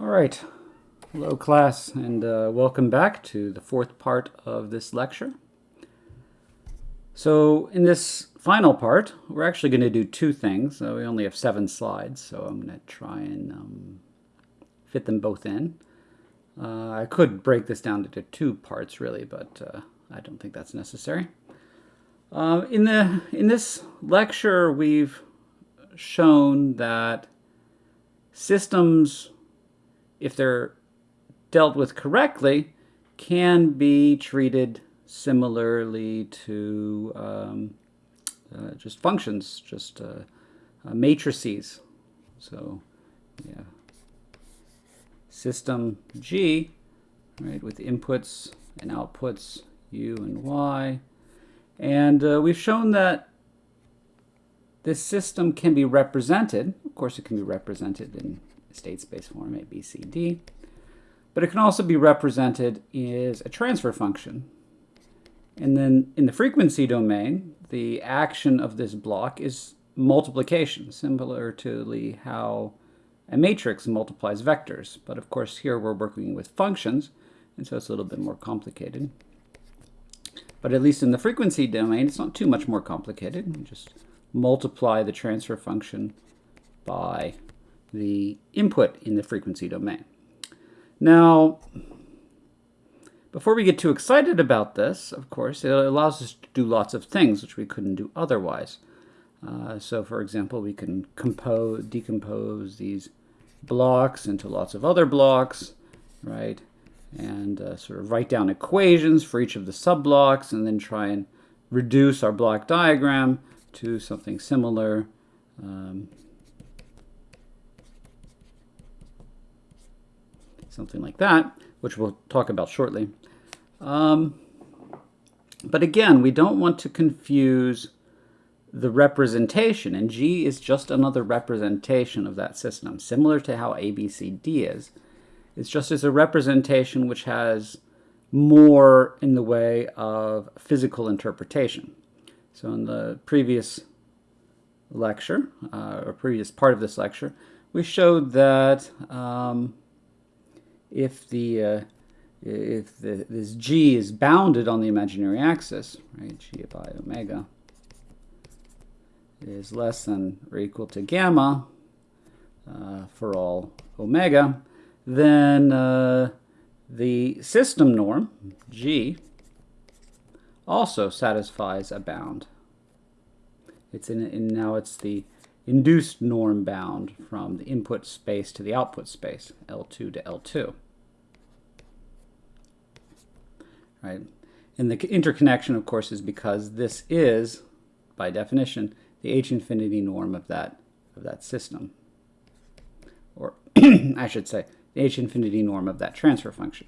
All right. Hello, class, and uh, welcome back to the fourth part of this lecture. So in this final part, we're actually going to do two things. Uh, we only have seven slides, so I'm going to try and um, fit them both in. Uh, I could break this down into two parts, really, but uh, I don't think that's necessary. Uh, in, the, in this lecture, we've shown that systems if they're dealt with correctly, can be treated similarly to um, uh, just functions, just uh, uh, matrices. So, yeah, system G, right, with inputs and outputs U and Y. And uh, we've shown that this system can be represented, of course it can be represented in state space form A, B, C, D. But it can also be represented as a transfer function. And then in the frequency domain, the action of this block is multiplication, similar to how a matrix multiplies vectors. But of course here we're working with functions, and so it's a little bit more complicated. But at least in the frequency domain, it's not too much more complicated. You just multiply the transfer function by the input in the frequency domain. Now, before we get too excited about this, of course, it allows us to do lots of things which we couldn't do otherwise. Uh, so, for example, we can compose, decompose these blocks into lots of other blocks, right? And uh, sort of write down equations for each of the subblocks and then try and reduce our block diagram to something similar. Um, something like that, which we'll talk about shortly. Um, but again, we don't want to confuse the representation, and G is just another representation of that system, similar to how ABCD is. It's just as a representation which has more in the way of physical interpretation. So in the previous lecture, uh, or previous part of this lecture, we showed that um, if the uh, if the, this g is bounded on the imaginary axis, right, g i omega is less than or equal to gamma uh, for all omega, then uh, the system norm, g, also satisfies a bound. It's in, in now it's the induced norm bound from the input space to the output space, L2 to L2. Right? And the interconnection, of course, is because this is, by definition, the H infinity norm of that, of that system. Or, I should say, the H infinity norm of that transfer function.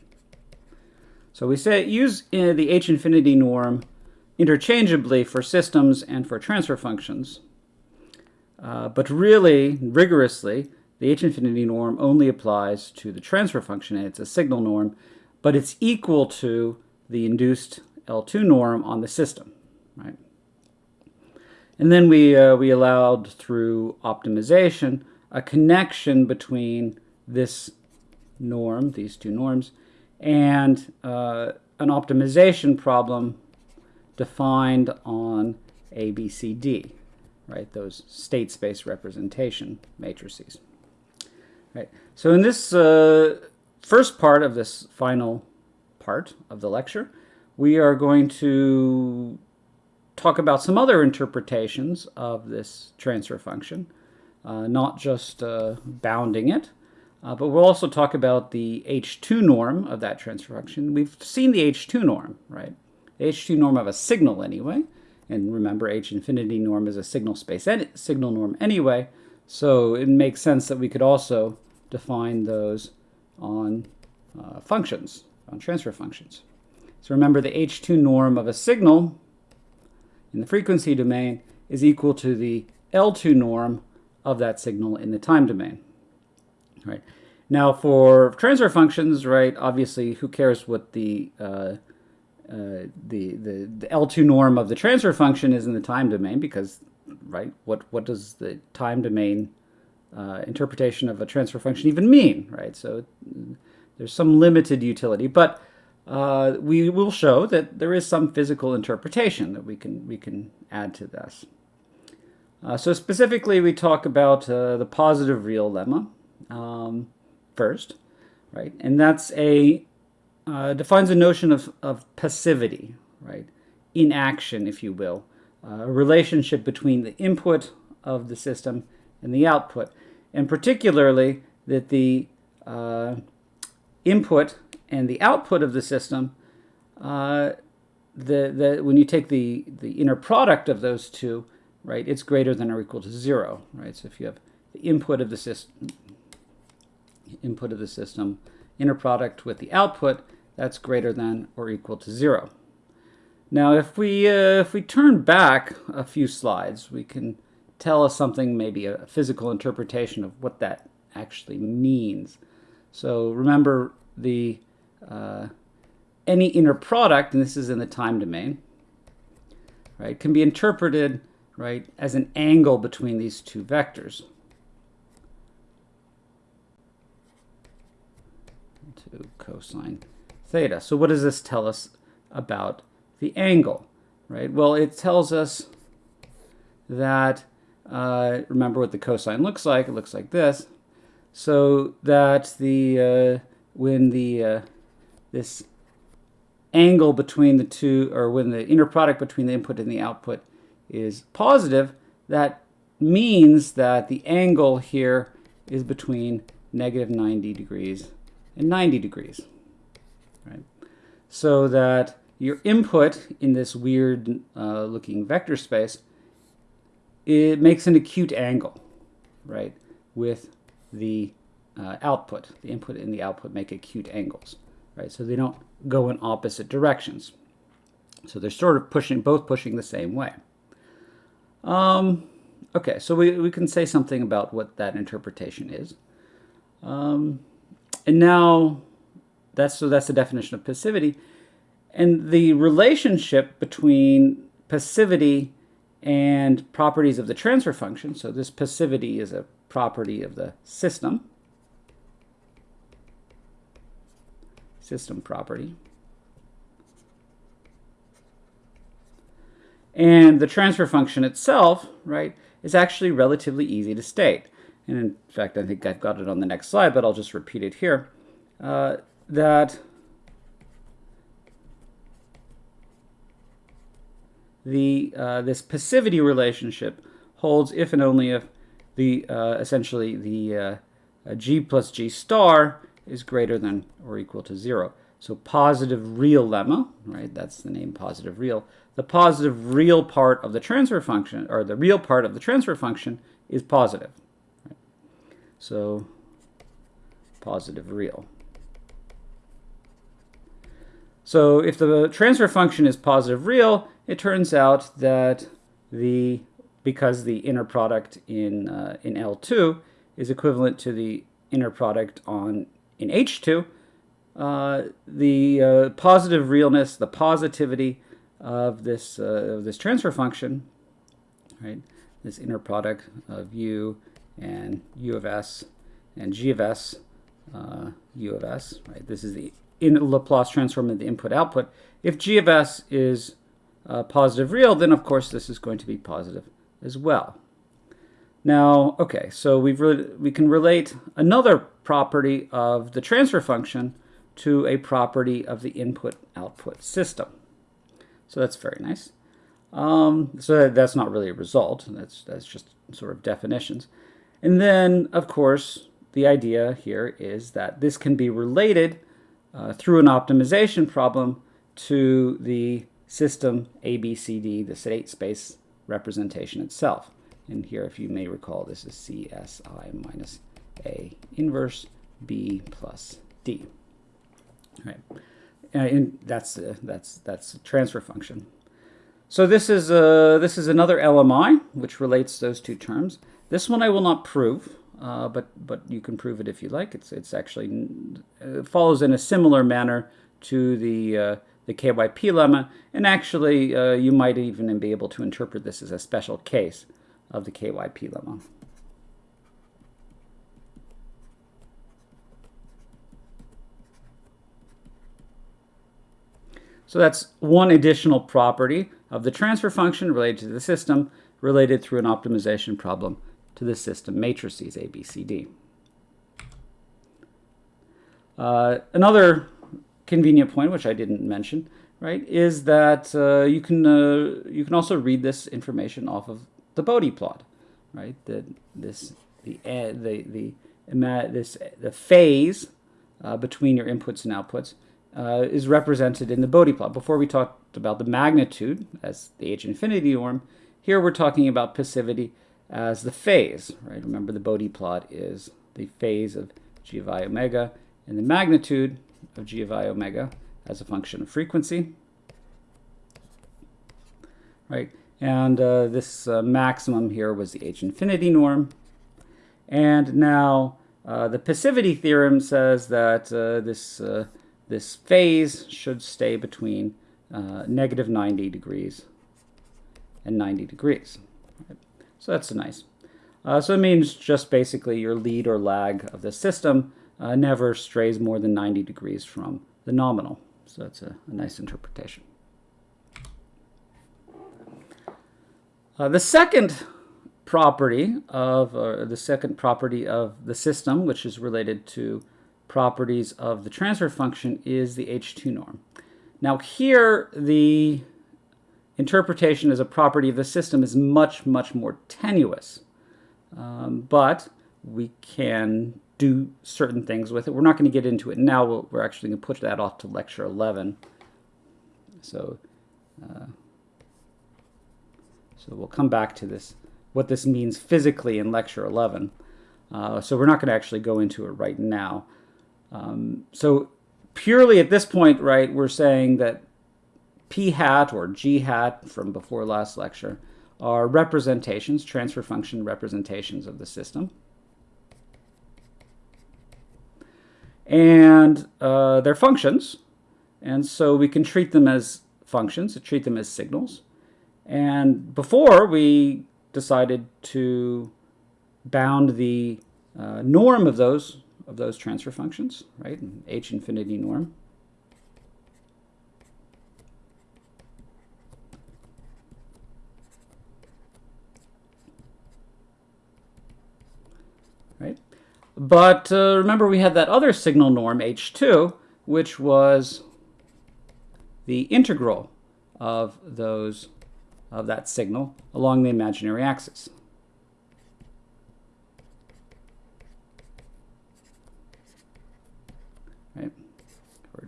So we say use uh, the H infinity norm interchangeably for systems and for transfer functions. Uh, but really, rigorously, the H infinity norm only applies to the transfer function, and it's a signal norm, but it's equal to the induced L2 norm on the system, right? And then we, uh, we allowed through optimization a connection between this norm, these two norms, and uh, an optimization problem defined on ABCD right? Those state space representation matrices. Right. So in this uh, first part of this final part of the lecture, we are going to talk about some other interpretations of this transfer function, uh, not just uh, bounding it, uh, but we'll also talk about the H2 norm of that transfer function. We've seen the H2 norm, right? The H2 norm of a signal anyway. And remember, H infinity norm is a signal space signal norm anyway, so it makes sense that we could also define those on uh, functions, on transfer functions. So remember, the H2 norm of a signal in the frequency domain is equal to the L2 norm of that signal in the time domain. Right. Now for transfer functions, right, obviously who cares what the uh, uh, the, the, the L2 norm of the transfer function is in the time domain because, right, what, what does the time domain uh, interpretation of a transfer function even mean, right? So there's some limited utility, but uh, we will show that there is some physical interpretation that we can we can add to this. Uh, so specifically, we talk about uh, the positive real lemma um, first, right? And that's a uh, defines a notion of, of passivity, right? Inaction, if you will, uh, a relationship between the input of the system and the output, and particularly that the uh, input and the output of the system, uh, the, the, when you take the, the inner product of those two, right, it's greater than or equal to zero, right? So if you have the input of the system, input of the system, inner product with the output, that's greater than or equal to zero. Now, if we, uh, if we turn back a few slides, we can tell us something, maybe a physical interpretation of what that actually means. So remember the uh, any inner product, and this is in the time domain, right, can be interpreted right as an angle between these two vectors. To cosine theta. So what does this tell us about the angle, right? Well, it tells us that, uh, remember what the cosine looks like, it looks like this, so that the, uh, when the, uh, this angle between the two, or when the inner product between the input and the output is positive, that means that the angle here is between negative 90 degrees and 90 degrees, right? So that your input in this weird uh, looking vector space, it makes an acute angle, right, with the uh, output. The input and the output make acute angles, right? So they don't go in opposite directions. So they're sort of pushing, both pushing the same way. Um, okay, so we, we can say something about what that interpretation is. Um, and now, that's so that's the definition of passivity. And the relationship between passivity and properties of the transfer function, so this passivity is a property of the system, system property. And the transfer function itself, right, is actually relatively easy to state. And in fact, I think I've got it on the next slide, but I'll just repeat it here. Uh, that the uh, this passivity relationship holds if and only if the uh, essentially the uh, g plus g star is greater than or equal to zero. So positive real lemma, right? That's the name positive real. The positive real part of the transfer function, or the real part of the transfer function, is positive. So positive real. So if the transfer function is positive real, it turns out that the because the inner product in uh, in L2 is equivalent to the inner product on in H2, uh, the uh, positive realness, the positivity of this uh, of this transfer function, right? This inner product of U and U of S and G of S, uh, U of S, right? This is the in Laplace transform of the input-output. If G of S is uh, positive real, then of course this is going to be positive as well. Now, okay, so we've we can relate another property of the transfer function to a property of the input-output system. So that's very nice. Um, so that's not really a result. That's, that's just sort of definitions. And then, of course, the idea here is that this can be related uh, through an optimization problem to the system ABCD, the state space representation itself. And here, if you may recall, this is CSI minus A inverse B plus D. All right, uh, and that's uh, that's that's a transfer function. So this is uh, this is another LMI which relates those two terms. This one I will not prove, uh, but but you can prove it if you like. It's it's actually it follows in a similar manner to the uh, the KYP lemma, and actually uh, you might even be able to interpret this as a special case of the KYP lemma. So that's one additional property of the transfer function related to the system related through an optimization problem to the system matrices A, B, C, D. Uh, another convenient point, which I didn't mention, right, is that uh, you can uh, you can also read this information off of the Bode plot, right? The this the uh, the the this the phase uh, between your inputs and outputs uh, is represented in the Bode plot. Before we talked about the magnitude as the H infinity norm, here we're talking about passivity as the phase, right? Remember the Bode plot is the phase of g of i omega and the magnitude of g of i omega as a function of frequency, right? And uh, this uh, maximum here was the H infinity norm. And now uh, the passivity theorem says that uh, this, uh, this phase should stay between uh, negative 90 degrees and 90 degrees. So that's a nice. so it means just basically your lead or lag of the system never strays more than 90 degrees from the nominal. So that's a, a nice interpretation. Uh, the second property of, uh, the second property of the system, which is related to properties of the transfer function, is the H2 norm. Now here, the interpretation as a property of the system is much, much more tenuous. Um, but we can do certain things with it. We're not going to get into it now. We're actually going to push that off to lecture 11. So uh, so we'll come back to this, what this means physically in lecture 11. Uh, so we're not going to actually go into it right now. Um, so purely at this point, right, we're saying that p hat or g hat from before last lecture are representations, transfer function representations of the system. And uh, they're functions, and so we can treat them as functions, treat them as signals. And before we decided to bound the uh, norm of those of those transfer functions, right? H infinity norm. Right? But uh, remember we had that other signal norm, H2, which was the integral of those of that signal along the imaginary axis. Right,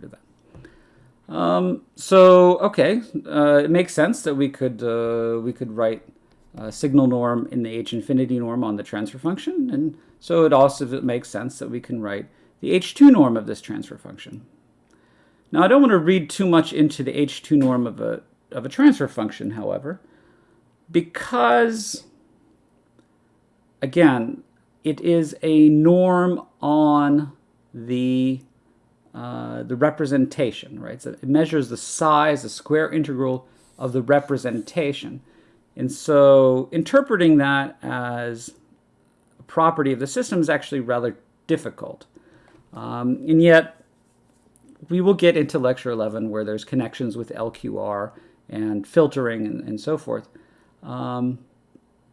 that. Um, so okay, uh, it makes sense that we could uh, we could write a signal norm in the h infinity norm on the transfer function, and so it also makes sense that we can write the h2 norm of this transfer function. Now I don't want to read too much into the h2 norm of a of a transfer function, however, because, again, it is a norm on the uh, the representation, right? So it measures the size, the square integral of the representation. And so interpreting that as property of the system is actually rather difficult. Um, and yet, we will get into lecture 11 where there's connections with LQR and filtering and, and so forth. Um,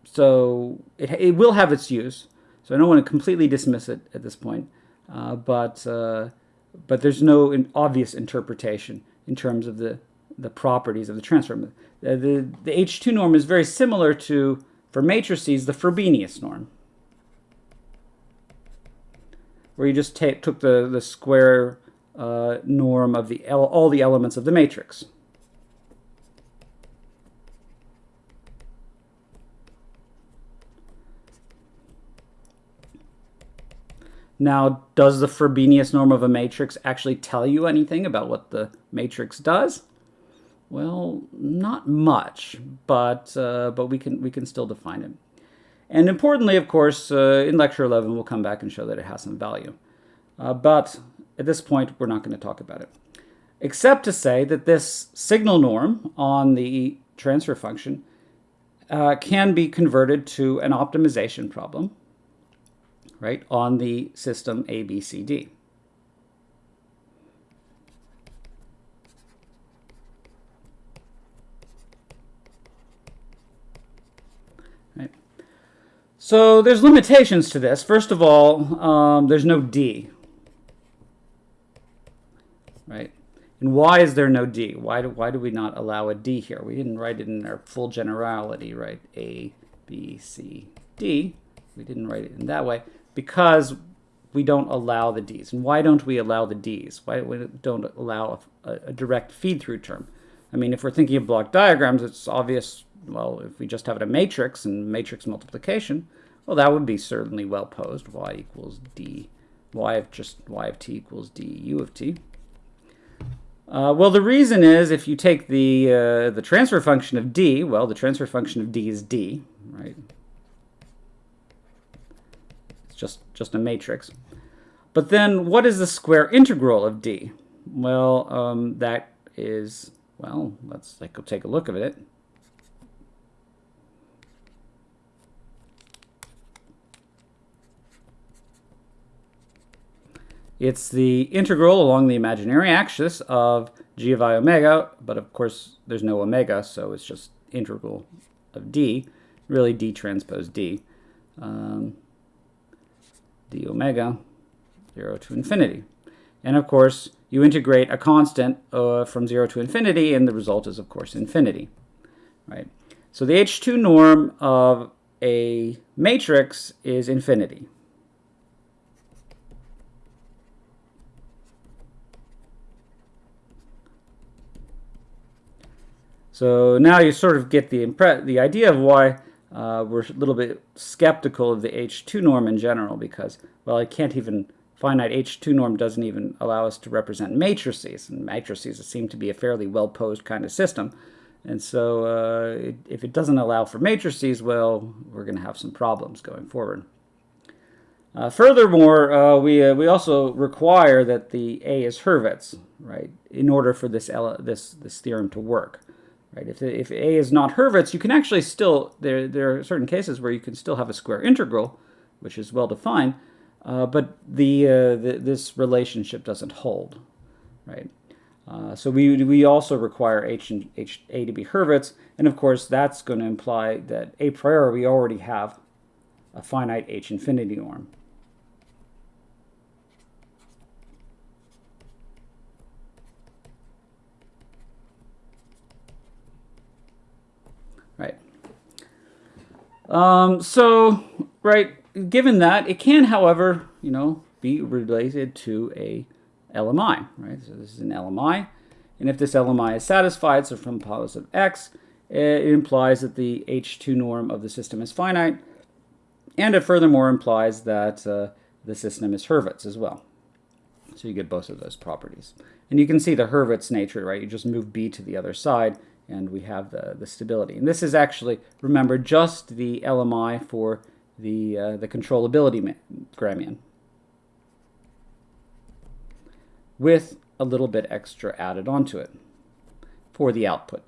so it, it will have its use. So I don't want to completely dismiss it at this point, uh, but uh, but there's no in obvious interpretation in terms of the the properties of the transform. The, the, the H2 norm is very similar to, for matrices, the Frobenius norm, where you just took the, the square uh, norm of the all the elements of the matrix. Now, does the Frobenius norm of a matrix actually tell you anything about what the matrix does? Well, not much, but uh, but we can we can still define it. And importantly, of course, uh, in lecture 11, we'll come back and show that it has some value. Uh, but at this point, we're not going to talk about it, except to say that this signal norm on the transfer function uh, can be converted to an optimization problem right, on the system ABCD. So there's limitations to this. First of all, um, there's no D, right? And why is there no D? Why do, why do we not allow a D here? We didn't write it in our full generality, right? A, B, C, D. We didn't write it in that way because we don't allow the D's. And why don't we allow the D's? Why we don't allow a, a direct feed-through term? I mean, if we're thinking of block diagrams, it's obvious, well, if we just have it a matrix and matrix multiplication, well, that would be certainly well posed. y equals d, y of just y of t equals d u of t. Uh, well, the reason is if you take the, uh, the transfer function of d, well, the transfer function of d is d, right? It's just, just a matrix. But then what is the square integral of d? Well, um, that is, well, let's like, take a look at it. It's the integral along the imaginary axis of g of i omega, but of course there's no omega, so it's just integral of d, really d transpose d, um, d omega, 0 to infinity. And of course, you integrate a constant uh, from 0 to infinity, and the result is, of course, infinity. Right? So the H2 norm of a matrix is infinity. So now you sort of get the the idea of why uh, we're a little bit skeptical of the H2 norm in general because, well, I can't even, finite H2 norm doesn't even allow us to represent matrices, and matrices seem to be a fairly well-posed kind of system. And so uh, it, if it doesn't allow for matrices, well, we're going to have some problems going forward. Uh, furthermore, uh, we, uh, we also require that the A is Hurwitz, right, in order for this, this, this theorem to work. Right? If, if a is not Hurwitz, you can actually still, there, there are certain cases where you can still have a square integral, which is well defined, uh, but the, uh, the, this relationship doesn't hold. Right? Uh, so we, we also require H and H, A to be Hurwitz, and of course that's going to imply that a priori we already have a finite H infinity norm. Right. Um, so, right, given that, it can, however, you know, be related to a LMI, right? So this is an LMI, and if this LMI is satisfied, so from positive x, it implies that the H2 norm of the system is finite, and it furthermore implies that uh, the system is Hurwitz as well. So you get both of those properties. And you can see the Hurwitz nature, right? You just move B to the other side, and we have the, the stability. And this is actually, remember, just the LMI for the, uh, the controllability gramian with a little bit extra added onto it for the output.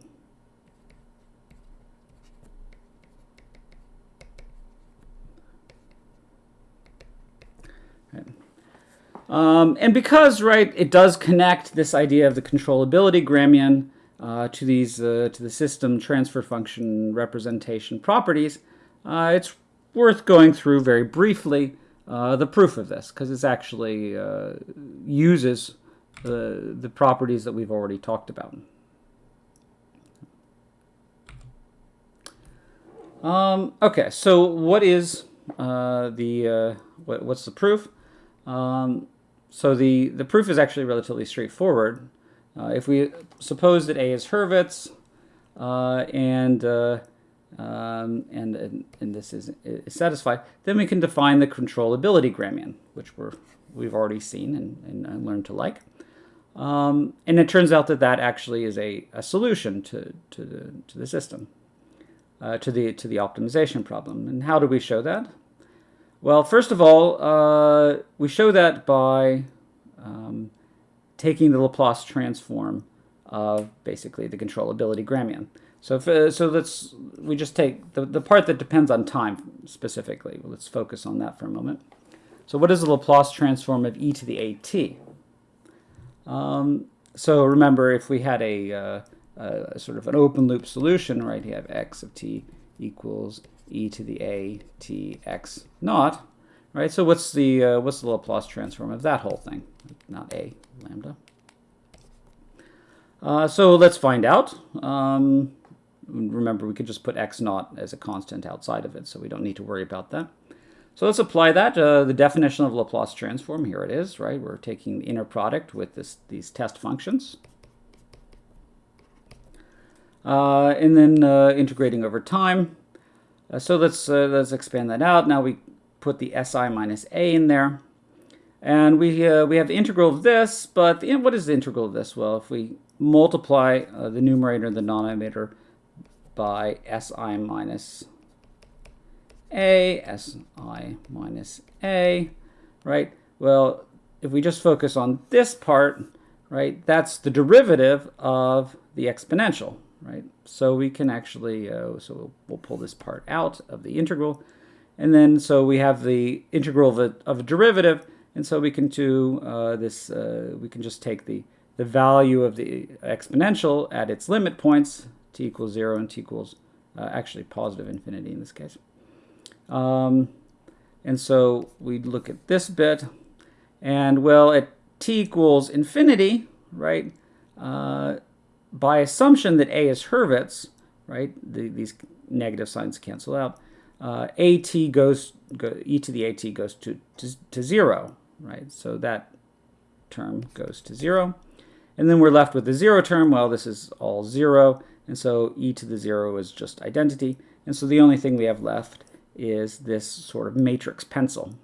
Um, and because, right, it does connect this idea of the controllability gramian uh, to these uh, to the system transfer function representation properties, uh, it's worth going through very briefly uh, the proof of this because it actually uh, uses the, the properties that we've already talked about. Um, okay, so what is uh, the what, what's the proof? Um, so the the proof is actually relatively straightforward. Uh, if we suppose that A is Hurwitz, uh, and, uh, um, and, and, and, this is, is, satisfied, then we can define the controllability gramian, which we're, we've already seen and, and learned to like. Um, and it turns out that that actually is a, a solution to, to, the, to the system, uh, to, the, to the optimization problem. And how do we show that? Well, first of all, uh, we show that by um, taking the Laplace transform of basically the controllability gramian. So if, uh, so let's we just take the, the part that depends on time specifically. Let's focus on that for a moment. So what is the Laplace transform of e to the at? Um, so remember, if we had a, uh, a, sort of an open loop solution, right, you have x of t equals e to the a t x naught, right? So what's the uh, what's the Laplace transform of that whole thing? Not a lambda. Uh, so let's find out. Um, remember, we could just put x naught as a constant outside of it, so we don't need to worry about that. So let's apply that. Uh, the definition of Laplace transform, here it is, right? We're taking the inner product with this, these test functions. Uh, and then uh, integrating over time. Uh, so let's, uh, let's expand that out. Now we put the SI minus A in there. And we, uh, we have the integral of this, but the, what is the integral of this? Well, if we multiply uh, the numerator and the denominator by SI minus A, SI minus A, right? Well, if we just focus on this part, right, that's the derivative of the exponential, right? So we can actually, uh, so we'll, we'll, pull this part out of the integral. And then, so we have the integral of a, of a derivative. And so we can do uh, this, uh, we can just take the, the value of the exponential at its limit points, t equals 0 and t equals uh, actually positive infinity in this case. Um, and so we look at this bit, and well, at t equals infinity, right, uh, by assumption that a is Hurwitz, right, the, these negative signs cancel out, uh, at goes, go, e to the at goes to, to, to 0, right, so that term goes to 0. And then we're left with the 0 term. Well, this is all 0, and so e to the 0 is just identity. And so the only thing we have left is this sort of matrix pencil.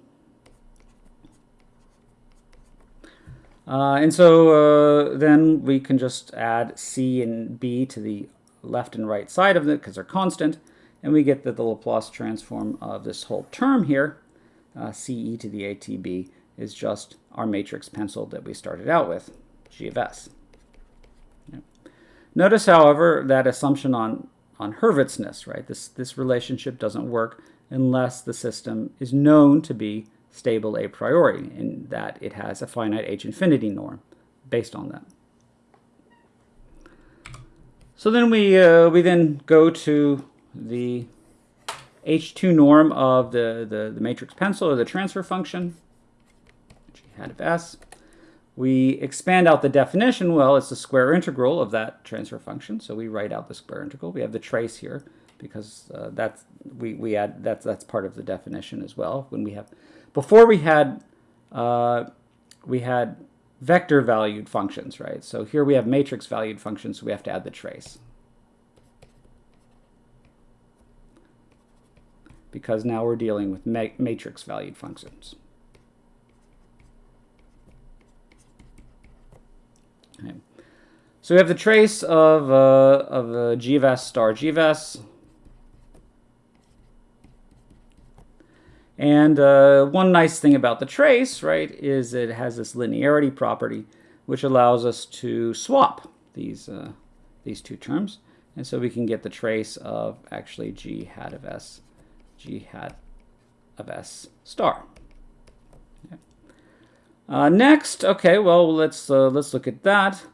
Uh, and so uh, then we can just add c and b to the left and right side of it because they're constant. And we get that the Laplace transform of this whole term here, uh, ce to the atb, is just our matrix pencil that we started out with, g of s. Notice, however, that assumption on, on Hurwitzness, right? This, this relationship doesn't work unless the system is known to be stable a priori, in that it has a finite h infinity norm based on that. So then we, uh, we then go to the h2 norm of the, the, the matrix pencil or the transfer function, hat of s. We expand out the definition. Well, it's the square integral of that transfer function. So we write out the square integral. We have the trace here because uh, that's we, we add that's that's part of the definition as well. When we have before we had uh, we had vector valued functions, right? So here we have matrix valued functions, so we have to add the trace. Because now we're dealing with ma matrix valued functions. Okay. So we have the trace of, uh, of uh, g of s star g of s. And uh, one nice thing about the trace, right, is it has this linearity property, which allows us to swap these, uh, these two terms. And so we can get the trace of actually g hat of s, g hat of s star. Uh, next, okay, well, let's, uh, let's look at that.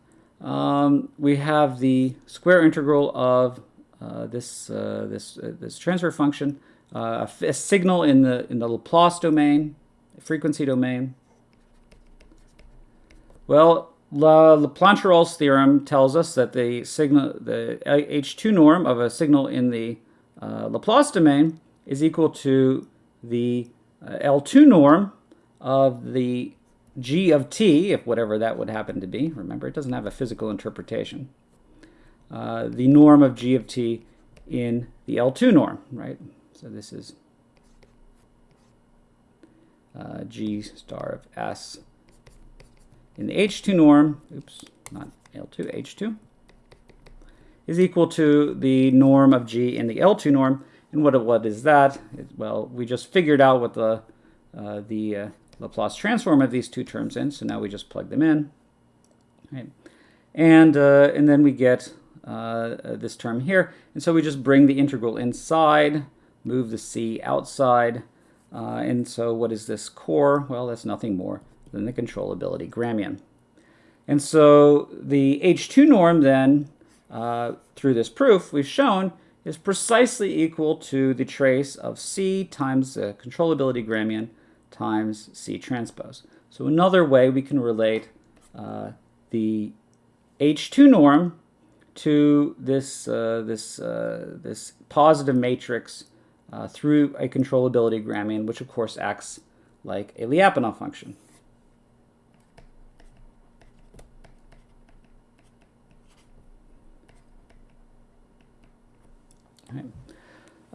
Um, we have the square integral of uh, this, uh, this, uh, this transfer function, uh, a, signal in the, in the Laplace domain, frequency domain. Well, La, Plancherel's theorem tells us that the signal, the H2 norm of a signal in the Laplace domain is equal to the L2 norm of the g of t, if whatever that would happen to be, remember it doesn't have a physical interpretation, uh, the norm of g of t in the L2 norm, right? So this is uh, g star of s in the H2 norm, oops, not L2, H2, is equal to the norm of g in the L2 norm. And what, what is that? It, well, we just figured out what the, uh, the uh, Laplace transform of these two terms in. So now we just plug them in. Right? And, uh, and then we get uh, this term here. And so we just bring the integral inside, move the c outside. Uh, and so what is this core? Well, that's nothing more than the controllability Gramian. And so the H2 norm then, uh, through this proof, we've shown is precisely equal to the trace of C times the controllability Gramian times C transpose. So another way we can relate uh, the H2 norm to this, uh, this, uh, this positive matrix uh, through a controllability Gramian, which of course acts like a Lyapunov function.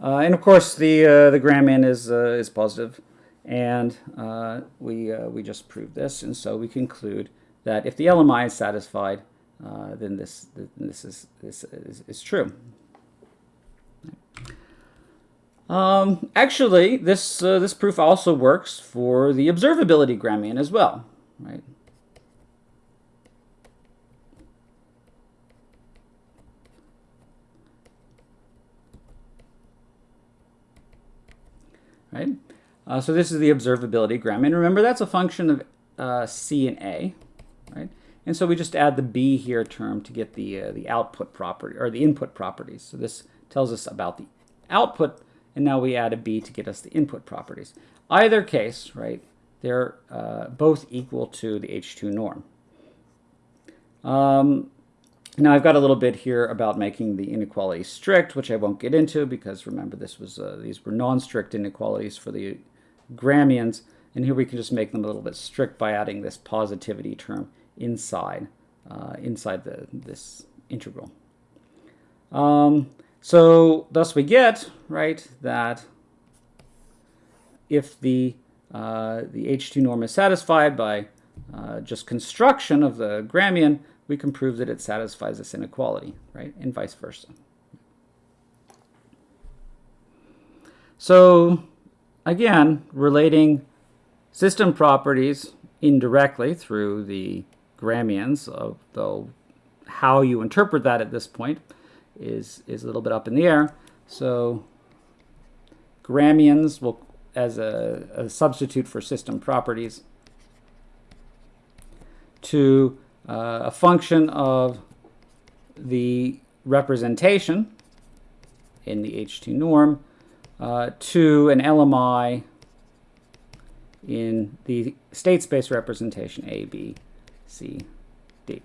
Uh, and of course, the uh, the Gramian is is positive, and uh, we uh, we just proved this, and so we conclude that if the LMI is satisfied, uh, then this this is this is, is true. Um, actually, this this proof also works for the observability Gramian as well, right? right? Uh, so this is the observability gram. And remember, that's a function of uh, C and A, right? And so we just add the B here term to get the, uh, the output property, or the input properties. So this tells us about the output, and now we add a B to get us the input properties. Either case, right, they're uh, both equal to the H2 norm. Um, now I've got a little bit here about making the inequality strict, which I won't get into because remember this was uh, these were non-strict inequalities for the gramians, and here we can just make them a little bit strict by adding this positivity term inside uh, inside the this integral. Um, so thus we get right that if the uh, the H2 norm is satisfied by uh, just construction of the gramian, we can prove that it satisfies this inequality, right? And vice versa. So again, relating system properties indirectly through the gramians, though how you interpret that at this point is, is a little bit up in the air. So gramians will, as a, a substitute for system properties, to uh, a function of the representation in the H2 norm uh, to an LMI in the state space representation A, B, C, D.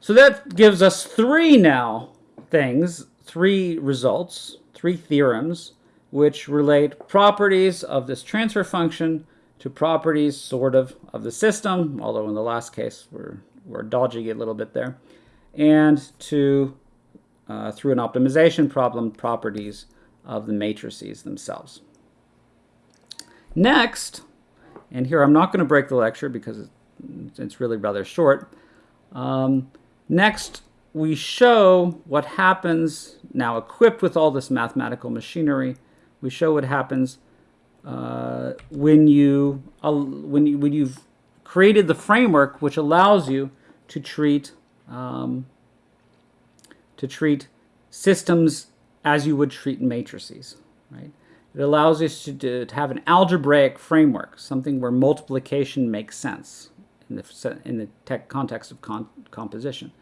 So that gives us three now things, three results, three theorems, which relate properties of this transfer function to properties, sort of, of the system, although in the last case we're, we're dodging it a little bit there, and to, uh, through an optimization problem, properties of the matrices themselves. Next, and here I'm not going to break the lecture because it's really rather short. Um, next, we show what happens, now equipped with all this mathematical machinery, we show what happens uh, when you uh, when you when you've created the framework which allows you to treat um, to treat systems as you would treat matrices, right? It allows us to, to, to have an algebraic framework, something where multiplication makes sense in the, in the context of con composition.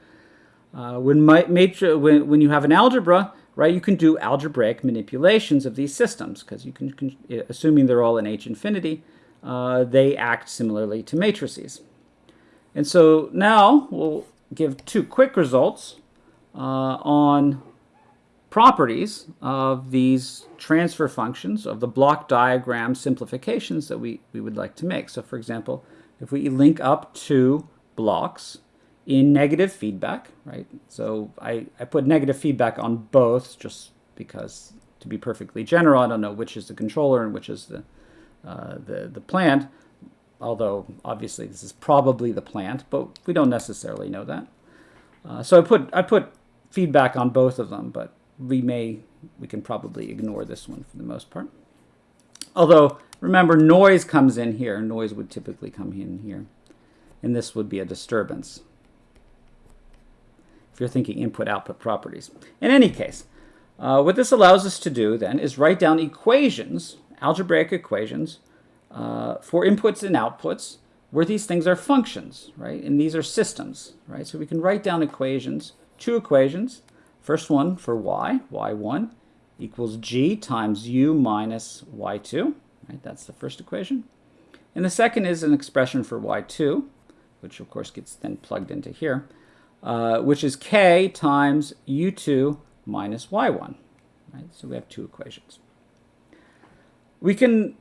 Uh, when, when, when you have an algebra, right, you can do algebraic manipulations of these systems because you can, can, assuming they're all in H infinity, uh, they act similarly to matrices. And so now we'll give two quick results on properties of these transfer functions of the block diagram simplifications that we, we would like to make. So for example, if we link up two blocks, in negative feedback, right? So I, I put negative feedback on both just because to be perfectly general, I don't know which is the controller and which is the, uh, the, the plant, although obviously this is probably the plant, but we don't necessarily know that. Uh, so I put, I put feedback on both of them, but we may, we can probably ignore this one for the most part. Although, remember, noise comes in here. Noise would typically come in here. And this would be a disturbance if you're thinking input-output properties. In any case, uh, what this allows us to do then is write down equations, algebraic equations, uh, for inputs and outputs where these things are functions, right? And these are systems, right? So we can write down equations, two equations, First one for y, y1 equals g times u minus y2. Right, that's the first equation. And the second is an expression for y2, which of course gets then plugged into here, uh, which is k times u2 minus y1. Right? So we have two equations. We can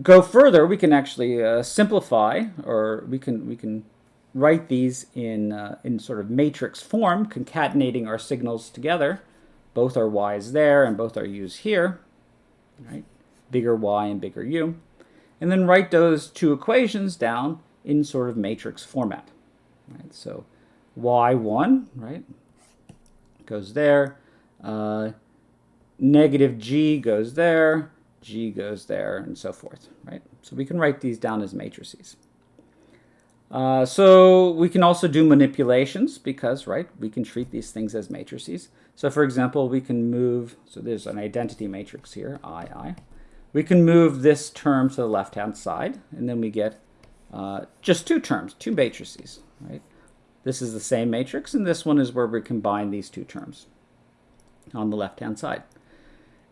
go further. We can actually uh, simplify, or we can we can write these in uh, in sort of matrix form, concatenating our signals together. Both our y's there and both our u's here. Right? Bigger y and bigger u and then write those two equations down in sort of matrix format. Right? So y1, right, goes there, uh, negative g goes there, g goes there, and so forth, right? So we can write these down as matrices. Uh, so we can also do manipulations because, right, we can treat these things as matrices. So for example, we can move, so there's an identity matrix here, I, I. We can move this term to the left-hand side, and then we get uh, just two terms, two matrices, right? This is the same matrix, and this one is where we combine these two terms on the left-hand side.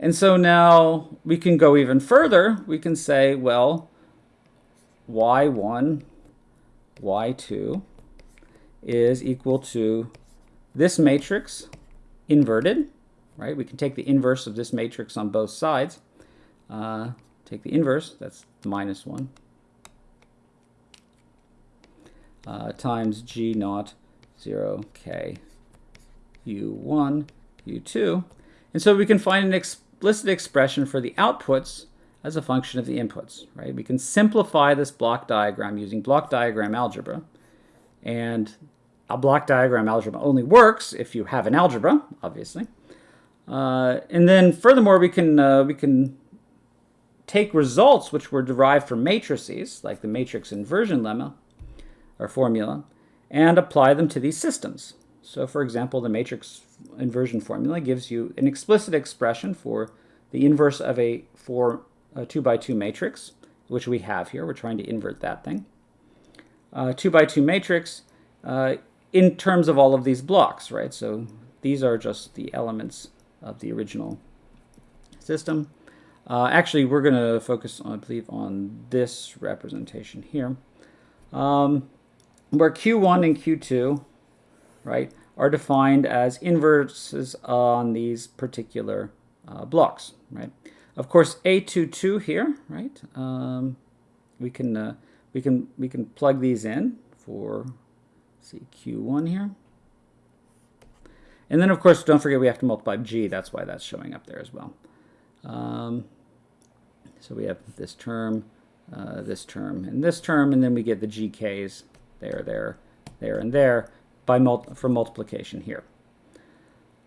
And so now we can go even further. We can say, well, y1, y2 is equal to this matrix inverted, right? We can take the inverse of this matrix on both sides. Uh, take the inverse, that's minus 1, uh, times g naught 0 k u1 u2. And so we can find an explicit expression for the outputs as a function of the inputs, right? We can simplify this block diagram using block diagram algebra. And a block diagram algebra only works if you have an algebra, obviously. Uh, and then furthermore, we can, uh, we can take results which were derived from matrices, like the matrix inversion lemma or formula, and apply them to these systems. So for example, the matrix inversion formula gives you an explicit expression for the inverse of a, four, a 2 by 2 matrix, which we have here. We're trying to invert that thing. Uh, 2 by 2 matrix uh, in terms of all of these blocks, right? So these are just the elements of the original system. Uh, actually, we're going to focus, on, I believe, on this representation here, um, where Q1 and Q2, right, are defined as inverses on these particular uh, blocks, right? Of course, A22 here, right? Um, we can uh, we can we can plug these in for see Q1 here. And then, of course, don't forget we have to multiply G. That's why that's showing up there as well. Um, so we have this term, uh, this term, and this term, and then we get the GKs there, there, there, and there by mul for multiplication here.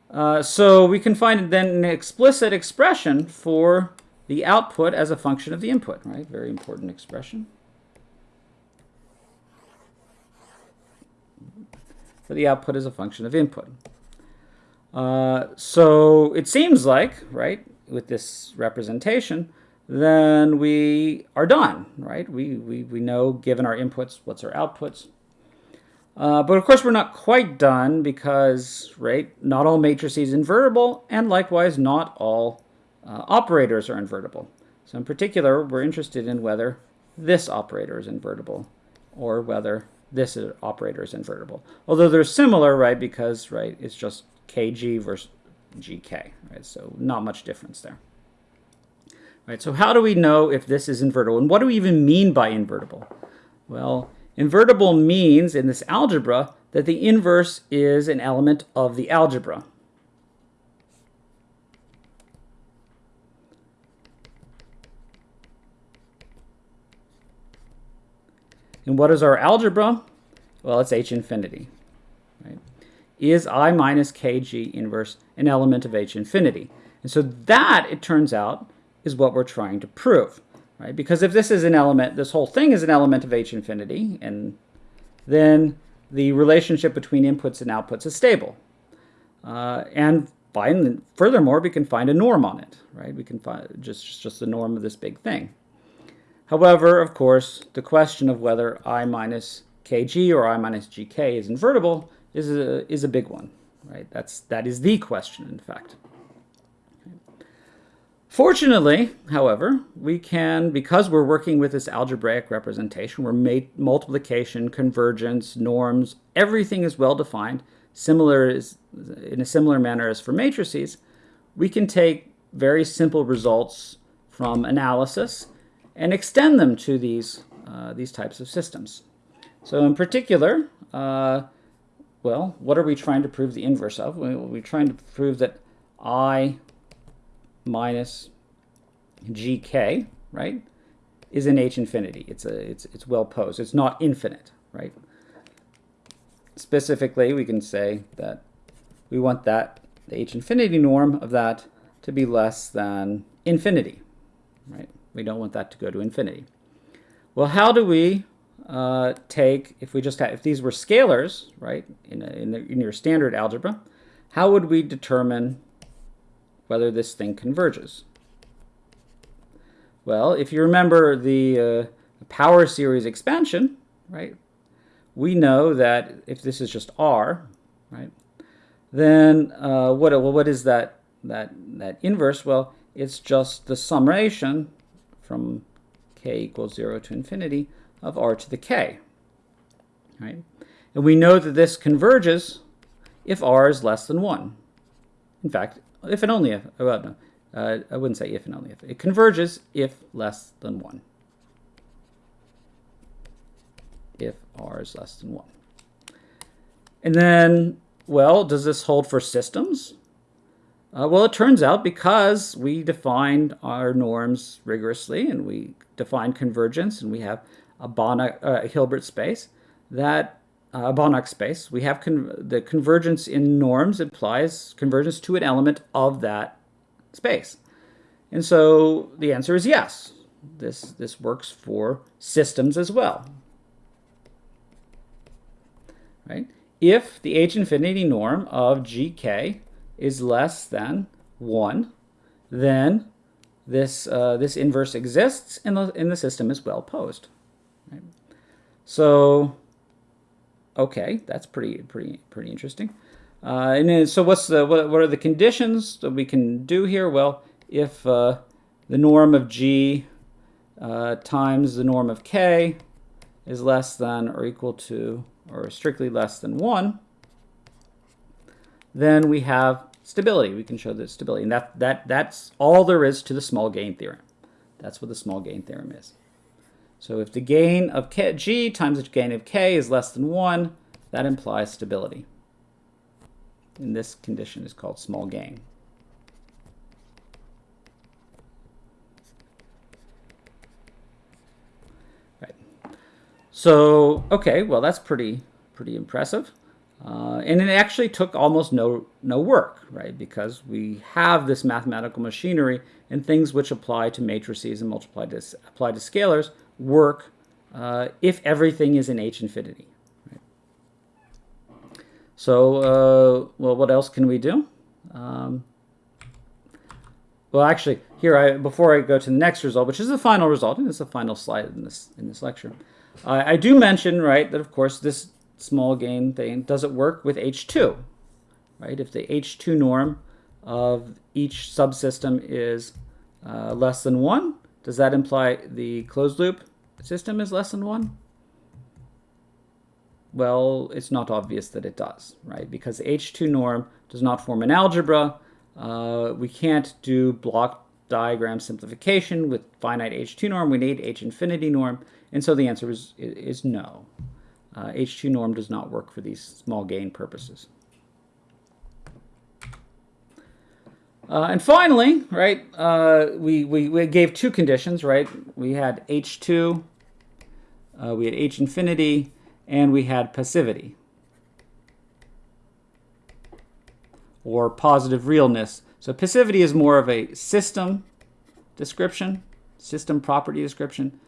Uh, so we can find then an explicit expression for the output as a function of the input, right? Very important expression. For the output as a function of input. Uh, so it seems like, right, with this representation, then we are done, right? We, we, we know, given our inputs, what's our outputs. Uh, but of course, we're not quite done because, right, not all matrices invertible, and likewise, not all uh, operators are invertible. So in particular, we're interested in whether this operator is invertible or whether this operator is invertible. Although they're similar, right, because, right, it's just kg versus gk, right? So not much difference there. Right, so how do we know if this is invertible? And what do we even mean by invertible? Well, invertible means in this algebra that the inverse is an element of the algebra. And what is our algebra? Well, it's H infinity. Right? Is I minus kg inverse an element of H infinity? And so that, it turns out, is what we're trying to prove, right? Because if this is an element, this whole thing is an element of H infinity, and then the relationship between inputs and outputs is stable. Uh, and find, furthermore, we can find a norm on it, right? We can find just, just the norm of this big thing. However, of course, the question of whether I minus kg or I minus gk is invertible is a, is a big one, right? That's, that is the question, in fact. Fortunately, however, we can, because we're working with this algebraic representation, we're multiplication, convergence, norms, everything is well defined, similar is, in a similar manner as for matrices, we can take very simple results from analysis and extend them to these, uh, these types of systems. So in particular, uh, well, what are we trying to prove the inverse of? We're trying to prove that I minus gk, right, is in H infinity. It's, a, it's, it's well posed. It's not infinite, right? Specifically, we can say that we want that, the H infinity norm of that to be less than infinity, right? We don't want that to go to infinity. Well, how do we uh, take, if we just have, if these were scalars, right, in, a, in, the, in your standard algebra, how would we determine whether this thing converges? Well, if you remember the uh, power series expansion, right, we know that if this is just R, right, then uh, what, well, what is that, that, that inverse? Well, it's just the summation from k equals 0 to infinity of r to the k. Right? And we know that this converges if r is less than 1. In fact, if and only if, oh, well, no, uh, I wouldn't say if and only if. It converges if less than 1. If r is less than 1. And then, well, does this hold for systems? Uh, well, it turns out because we defined our norms rigorously and we defined convergence and we have a uh, Hilbert space, that uh, Banach space, we have the convergence in norms implies convergence to an element of that space. And so the answer is yes. This, this works for systems as well. Right? If the H infinity norm of GK is less than 1, then this, uh, this inverse exists and the, and the system is well posed. Right? So, okay, that's pretty, pretty, pretty interesting. Uh, and then, so what's the, what, what are the conditions that we can do here? Well, if uh, the norm of G uh, times the norm of K is less than or equal to or strictly less than 1, then we have stability. We can show the stability. And that, that, that's all there is to the small gain theorem. That's what the small gain theorem is. So if the gain of k, g times the gain of k is less than 1, that implies stability. And this condition is called small gain. Right. So, okay, well that's pretty pretty impressive. Uh, and it actually took almost no, no work, right? Because we have this mathematical machinery and things which apply to matrices and multiply to, apply to scalars work uh, if everything is in H infinity. Right? So, uh, well, what else can we do? Um, well, actually, here, I, before I go to the next result, which is the final result, and it's the final slide in this, in this lecture, I do mention, right, that of course this small gain thing, does it work with H2? Right? If the H2 norm of each subsystem is uh, less than 1, does that imply the closed loop system is less than 1? Well, it's not obvious that it does, right? Because H2 norm does not form an algebra. Uh, we can't do block diagram simplification with finite H2 norm. We need H infinity norm. And so the answer is, is no uh, H2 norm does not work for these small gain purposes. Uh, and finally, right, uh, we, we, we, gave two conditions, right? We had H2, uh, we had H infinity, and we had passivity. Or positive realness. So passivity is more of a system description, system property description,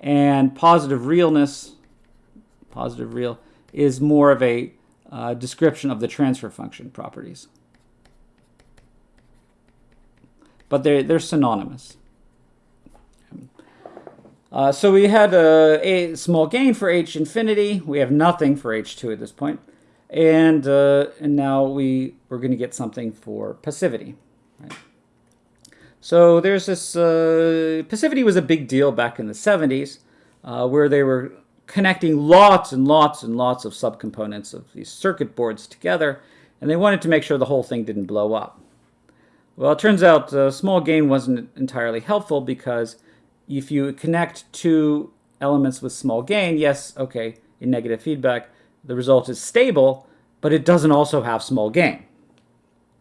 and positive realness positive real, is more of a uh, description of the transfer function properties. But they're, they're synonymous. Uh, so we had a, a, small gain for h infinity. We have nothing for h2 at this point. And, uh, and now we, we're going to get something for passivity. Right? So there's this, uh, passivity was a big deal back in the 70s, uh, where they were connecting lots and lots and lots of subcomponents of these circuit boards together, and they wanted to make sure the whole thing didn't blow up. Well, it turns out uh, small gain wasn't entirely helpful because if you connect two elements with small gain, yes, okay, in negative feedback, the result is stable, but it doesn't also have small gain.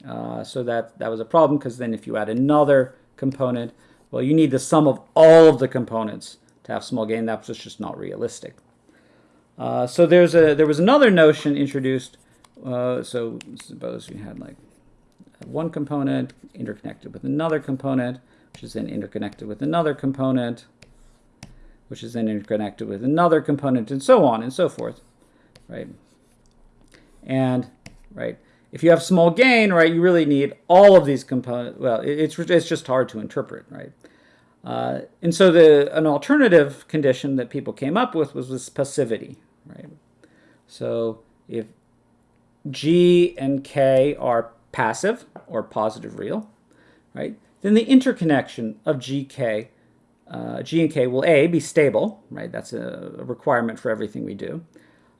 Uh, so that, that was a problem because then if you add another component, well, you need the sum of all of the components to have small gain. That was just not realistic. Uh, so there's a there was another notion introduced. Uh, so suppose we had like one component interconnected with another component, which is then interconnected with another component, which is then interconnected with another component, and so on and so forth, right? And right, if you have small gain, right, you really need all of these components. Well, it's it's just hard to interpret, right? Uh, and so the an alternative condition that people came up with was this passivity, right? So if G and K are passive or positive real, right? Then the interconnection of GK, uh, G and K will A, be stable, right? That's a, requirement for everything we do.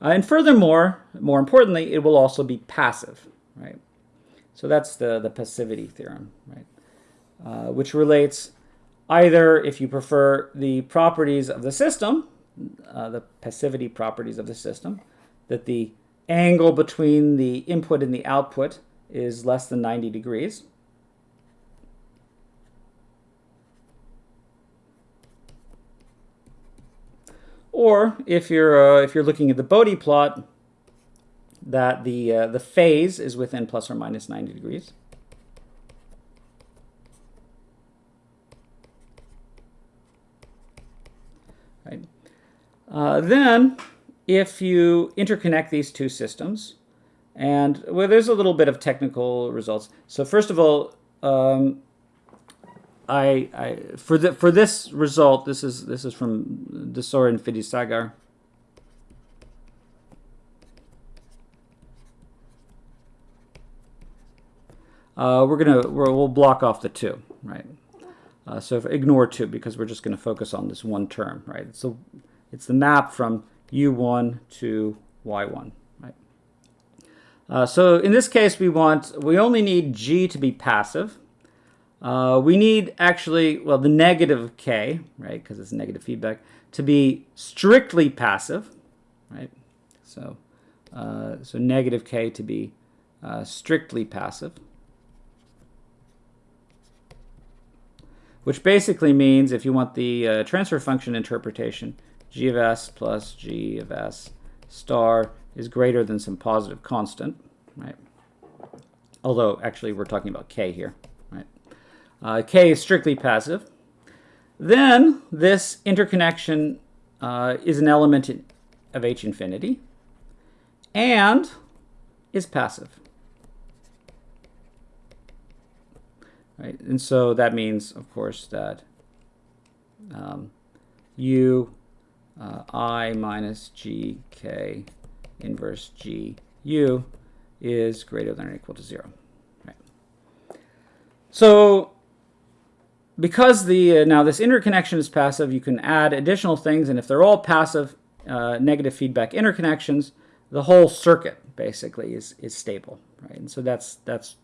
Uh, and furthermore, more importantly, it will also be passive, right? So that's the, the passivity theorem, right? Uh, which relates either, if you prefer, the properties of the system, uh, the passivity properties of the system, that the angle between the input and the output is less than 90 degrees. Or if you're uh, if you're looking at the Bode plot, that the uh, the phase is within plus or minus 90 degrees. Right. Uh, then, if you interconnect these two systems, and well, there's a little bit of technical results. So first of all, um, I, I for the for this result, this is this is from Desoer and Vidyasagar. Uh, we're gonna we will block off the two, right? Uh, so ignore 2 because we're just going to focus on this one term, right? So it's the map from u1 to y1, right? Uh, so in this case, we want, we only need g to be passive. Uh, we need actually, well, the negative k, right, because it's negative feedback, to be strictly passive, right? So, uh, so negative k to be uh, strictly passive. which basically means if you want the uh, transfer function interpretation, g of s plus g of s star is greater than some positive constant, right? Although actually we're talking about k here, right? Uh, k is strictly passive. Then this interconnection uh, is an element of H infinity and is passive. right? And so that means, of course, that um, u uh, i minus g k inverse g u is greater than or equal to 0. Right. So because the uh, now this interconnection is passive, you can add additional things, and if they're all passive uh, negative feedback interconnections, the whole circuit basically is, is stable, right? And so that's that's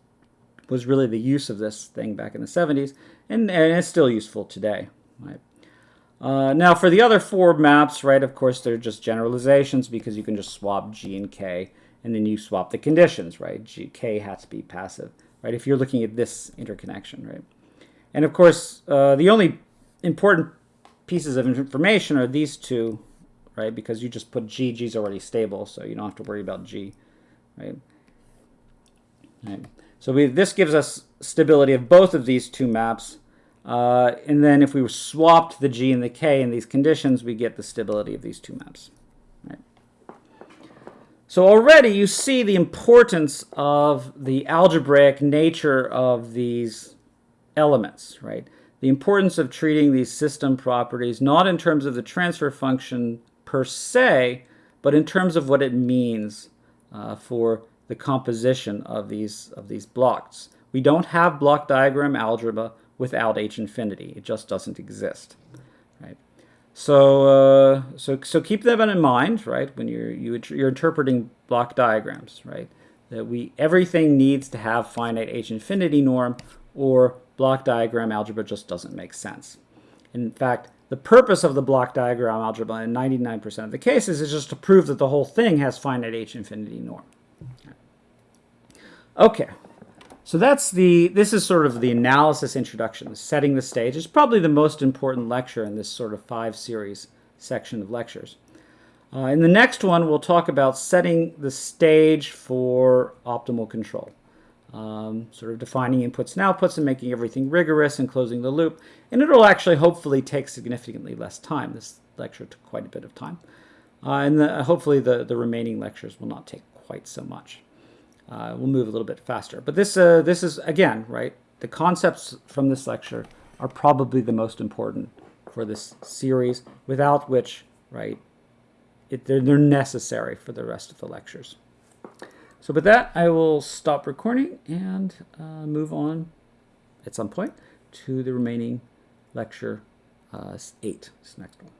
was really the use of this thing back in the 70s, and, and it's still useful today. Right? Uh, now for the other four maps, right, of course, they're just generalizations because you can just swap G and K, and then you swap the conditions, right? G, K has to be passive, right, if you're looking at this interconnection, right? And of course, uh, the only important pieces of information are these two, right, because you just put G, G is already stable, so you don't have to worry about G, right? right. So we, this gives us stability of both of these two maps. Uh, and then if we swapped the G and the K in these conditions, we get the stability of these two maps. Right? So already you see the importance of the algebraic nature of these elements, right? The importance of treating these system properties not in terms of the transfer function per se, but in terms of what it means uh, for the composition of these of these blocks. We don't have block diagram algebra without H infinity. It just doesn't exist, right? So, uh, so, so keep that in mind, right? When you're you, you're interpreting block diagrams, right? That we everything needs to have finite H infinity norm, or block diagram algebra just doesn't make sense. In fact, the purpose of the block diagram algebra in 99% of the cases is just to prove that the whole thing has finite H infinity norm. Okay, so that's the, this is sort of the analysis introduction, setting the stage. It's probably the most important lecture in this sort of five series section of lectures. Uh, in the next one, we'll talk about setting the stage for optimal control. Um, sort of defining inputs and outputs and making everything rigorous and closing the loop. And it'll actually hopefully take significantly less time. This lecture took quite a bit of time. Uh, and the, hopefully the, the remaining lectures will not take quite so much. Uh, we'll move a little bit faster. But this, uh, this is, again, right, the concepts from this lecture are probably the most important for this series, without which, right, it, they're, they're necessary for the rest of the lectures. So with that, I will stop recording and uh, move on at some point to the remaining lecture uh, 8, this next one.